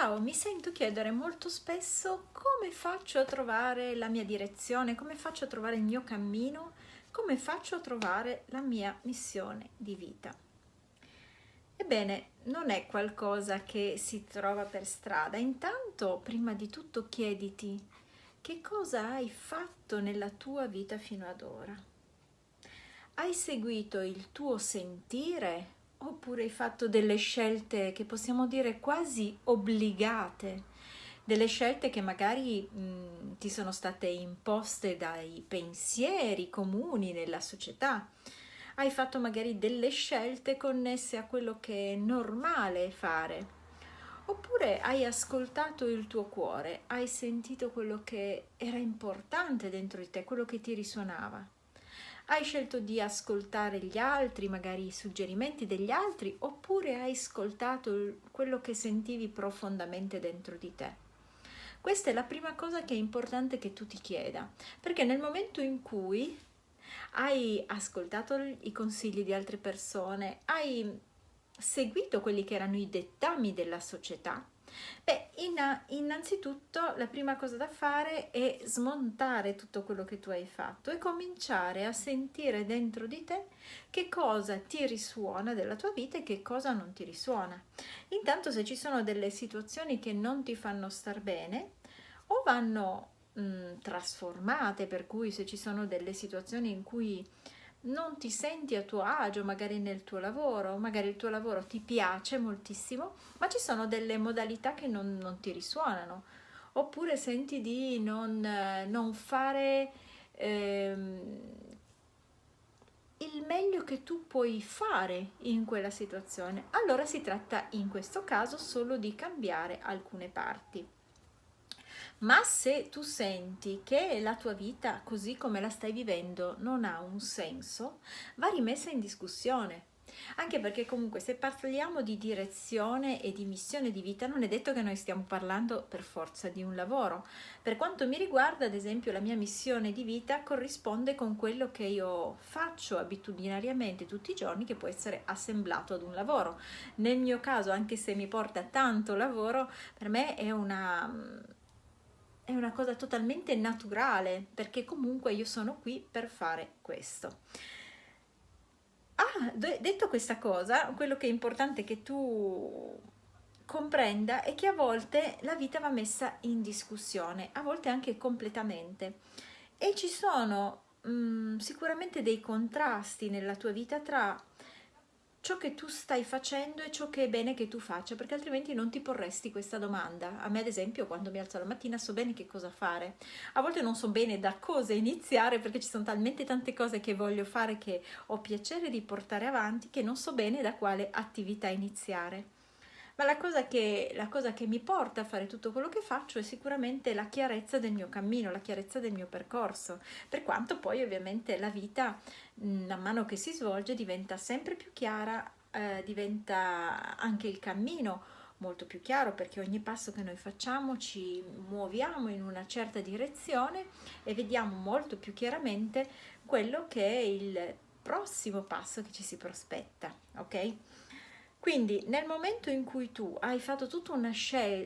Ciao, mi sento chiedere molto spesso come faccio a trovare la mia direzione, come faccio a trovare il mio cammino, come faccio a trovare la mia missione di vita. Ebbene, non è qualcosa che si trova per strada. Intanto, prima di tutto, chiediti che cosa hai fatto nella tua vita fino ad ora. Hai seguito il tuo sentire Oppure hai fatto delle scelte che possiamo dire quasi obbligate, delle scelte che magari mh, ti sono state imposte dai pensieri comuni nella società. Hai fatto magari delle scelte connesse a quello che è normale fare. Oppure hai ascoltato il tuo cuore, hai sentito quello che era importante dentro di te, quello che ti risuonava hai scelto di ascoltare gli altri, magari i suggerimenti degli altri, oppure hai ascoltato quello che sentivi profondamente dentro di te. Questa è la prima cosa che è importante che tu ti chieda, perché nel momento in cui hai ascoltato i consigli di altre persone, hai seguito quelli che erano i dettami della società, Beh, in, innanzitutto la prima cosa da fare è smontare tutto quello che tu hai fatto e cominciare a sentire dentro di te che cosa ti risuona della tua vita e che cosa non ti risuona. Intanto se ci sono delle situazioni che non ti fanno star bene o vanno mh, trasformate, per cui se ci sono delle situazioni in cui non ti senti a tuo agio magari nel tuo lavoro, magari il tuo lavoro ti piace moltissimo, ma ci sono delle modalità che non, non ti risuonano, oppure senti di non, non fare ehm, il meglio che tu puoi fare in quella situazione. Allora si tratta in questo caso solo di cambiare alcune parti ma se tu senti che la tua vita così come la stai vivendo non ha un senso, va rimessa in discussione. Anche perché comunque se parliamo di direzione e di missione di vita non è detto che noi stiamo parlando per forza di un lavoro. Per quanto mi riguarda, ad esempio, la mia missione di vita corrisponde con quello che io faccio abitudinariamente tutti i giorni che può essere assemblato ad un lavoro. Nel mio caso, anche se mi porta tanto lavoro, per me è una è una cosa totalmente naturale perché comunque io sono qui per fare questo. Ah, detto questa cosa, quello che è importante che tu comprenda è che a volte la vita va messa in discussione, a volte anche completamente. E ci sono mh, mm, sicuramente dei contrasti nella tua vita tra ciò che tu stai facendo e ciò che è bene che tu faccia, perché altrimenti non ti porresti questa domanda. A me, ad esempio, quando mi alzo la mattina so bene che cosa fare. A volte non so bene da cosa iniziare perché ci sono talmente tante cose che voglio fare che ho piacere di portare avanti che non so bene da quale attività iniziare. Ma la cosa, che, la cosa che mi porta a fare tutto quello che faccio è sicuramente la chiarezza del mio cammino, la chiarezza del mio percorso, per quanto poi ovviamente la vita man mano che si svolge diventa sempre più chiara, eh, diventa anche il cammino molto più chiaro perché ogni passo che noi facciamo ci muoviamo in una certa direzione e vediamo molto più chiaramente quello che è il prossimo passo che ci si prospetta, ok? Quindi nel momento in cui tu hai fatto tutta una,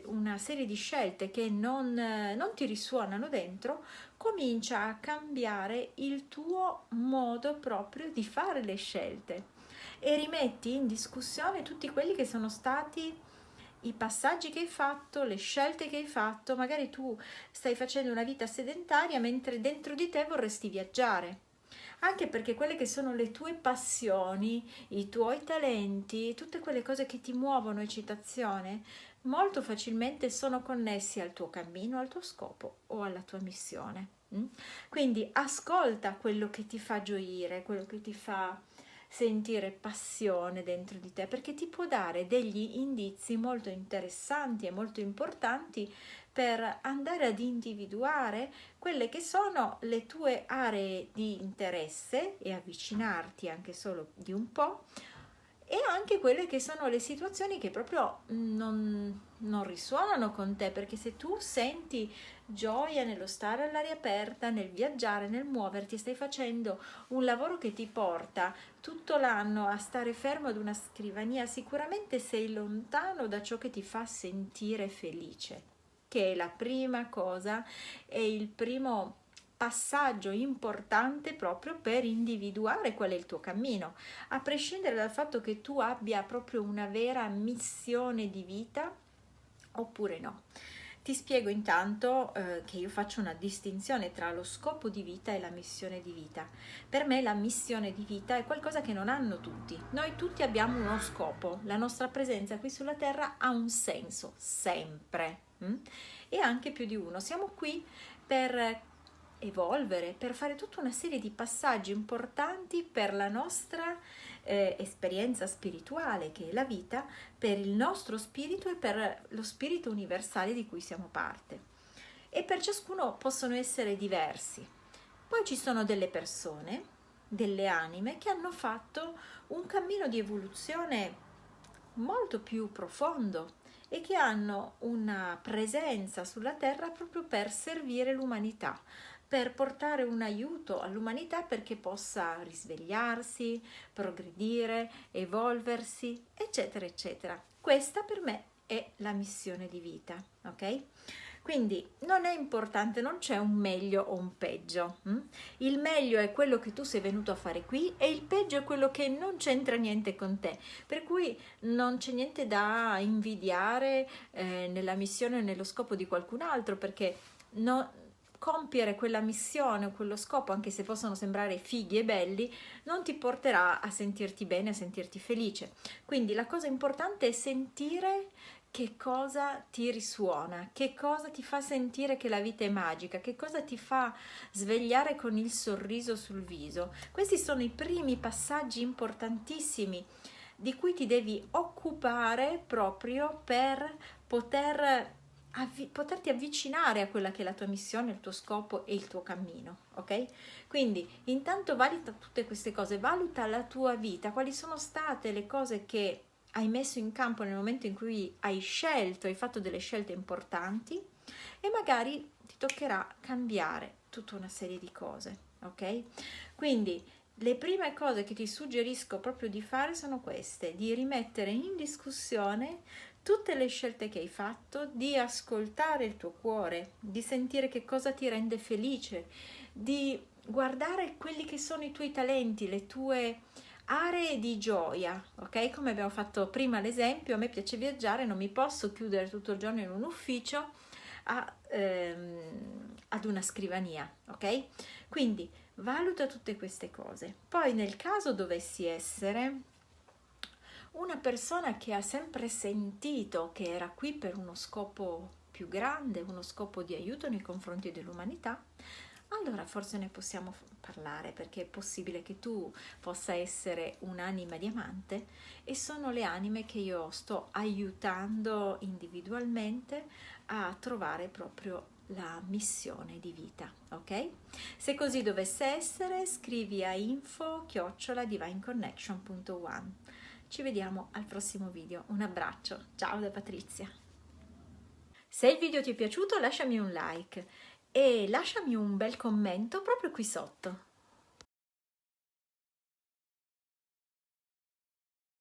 una serie di scelte che non, non, ti risuonano dentro, comincia a cambiare il tuo modo proprio di fare le scelte. E rimetti in discussione tutti quelli che sono stati i passaggi che hai fatto, le scelte che hai fatto, magari tu stai facendo una vita sedentaria mentre dentro di te vorresti viaggiare anche perché quelle che sono le tue passioni, i tuoi talenti, tutte quelle cose che ti muovono eccitazione, molto facilmente sono connessi al tuo cammino, al tuo scopo o alla tua missione. Mm? Quindi ascolta quello che ti fa gioire, quello che ti fa sentire passione dentro di te, perché ti può dare degli indizi molto interessanti e molto importanti per andare ad individuare quelle che sono le tue aree di interesse e avvicinarti anche solo di un po' e anche quelle che sono le situazioni che proprio non, non risuonano con te, perché se tu senti gioia nello stare all'aria aperta, nel viaggiare, nel muoverti, stai facendo un lavoro che ti porta tutto l'anno a stare fermo ad una scrivania, sicuramente sei lontano da ciò che ti fa sentire felice, che è la prima cosa, è il primo passaggio importante proprio per individuare qual è il tuo cammino, a prescindere dal fatto che tu abbia proprio una vera missione di vita oppure no. Ti spiego intanto eh, che io faccio una distinzione tra lo scopo di vita e la missione di vita. Per me la missione di vita è qualcosa che non hanno tutti. Noi tutti abbiamo uno scopo, la nostra presenza qui sulla Terra ha un senso, sempre, hm? e anche più di uno. Siamo qui per evolvere, per fare tutta una serie di passaggi importanti per la nostra eh, esperienza spirituale che è la vita, per il nostro spirito e per lo spirito universale di cui siamo parte. E per ciascuno possono essere diversi. Poi ci sono delle persone, delle anime che hanno fatto un cammino di evoluzione molto più profondo e che hanno una presenza sulla terra proprio per servire l'umanità, per portare un aiuto all'umanità perché possa risvegliarsi, progredire, evolversi, eccetera, eccetera. Questa per me è la missione di vita, ok? Quindi non è importante, non c'è un meglio o un peggio. Hm? Il meglio è quello che tu sei venuto a fare qui e il peggio è quello che non c'entra niente con te. Per cui non c'è niente da invidiare eh, nella missione o nello scopo di qualcun altro perché no, compiere quella missione o quello scopo, anche se possono sembrare fighi e belli, non ti porterà a sentirti bene, a sentirti felice. Quindi la cosa importante è sentire che cosa ti risuona, che cosa ti fa sentire che la vita è magica, che cosa ti fa svegliare con il sorriso sul viso. Questi sono i primi passaggi importantissimi di cui ti devi occupare proprio per poter avvi- poterti avvicinare a quella che è la tua missione, il tuo scopo e il tuo cammino, ok? Quindi intanto valuta tutte queste cose, valuta la tua vita, quali sono state le cose che hai messo in campo nel momento in cui hai scelto, hai fatto delle scelte importanti e magari ti toccherà cambiare tutta una serie di cose, ok? Quindi le prime cose che ti suggerisco proprio di fare sono queste, di rimettere in discussione tutte le scelte che hai fatto, di ascoltare il tuo cuore, di sentire che cosa ti rende felice, di guardare quelli che sono i tuoi talenti, le tue aree di gioia, ok? Come abbiamo fatto prima l'esempio, a me piace viaggiare, non mi posso chiudere tutto il giorno in un ufficio a, ehm, ad una scrivania, ok? Quindi valuta tutte queste cose. Poi nel caso dovessi essere una persona che ha sempre sentito che era qui per uno scopo più grande, uno scopo di aiuto nei confronti dell'umanità, allora forse ne possiamo parlare perché è possibile che tu possa essere un'anima diamante e sono le anime che io sto aiutando individualmente a trovare proprio la missione di vita, ok? Se così dovesse essere, scrivi a info chiocciola divineconnection.one ci vediamo al prossimo video. Un abbraccio, ciao da Patrizia. Se il video ti è piaciuto lasciami un like e lasciami un bel commento proprio qui sotto.